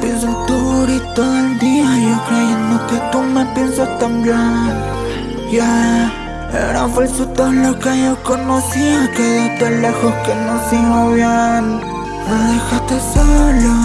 Pienso en tu todo el día Yo creyendo que tú me piensas también. Yeah. Era falso todo lo que yo conocía Quédate lejos que no sigo bien. Me dejaste solo,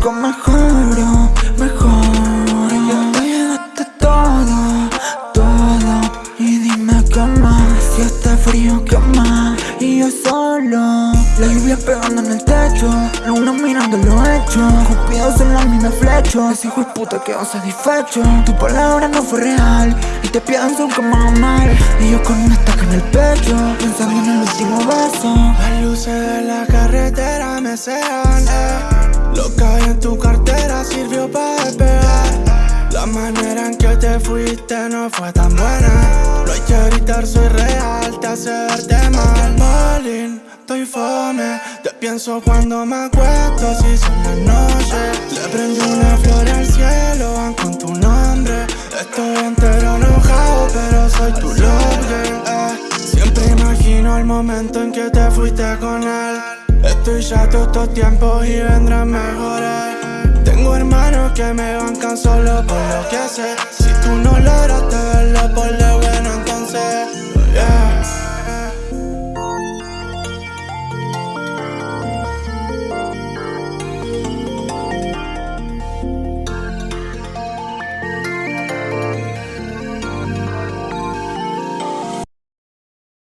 poco mejoro, mejoro Me llegaste todo, todo. Y dime qué más Si está frío, qué más. Y yo solo la lluvia pegando en el techo. Luna mirando lo hecho. Cupidos en la mina flecho Ese hijo de puta quedó satisfecho Tu palabra no fue real. Y te pienso como mal. Y yo con una estaca en el pecho. Pensando en el último beso. Las luces de la carretera me cegan eh. Lo manera en que te fuiste no fue tan buena. Hay que gritar, soy real, te hace mal. Malin estoy fome Te pienso cuando me acuesto, si son las noches. Le prendí una flor al cielo, van con tu nombre. Estoy entero enojado, pero soy tu love eh. Siempre imagino el momento en que te fuiste con él. Estoy chato estos tiempos y vendrán mejores Tengo hermanos que me bancan solo por lo que sé. Si tú no lograste verlo por entonces, yeah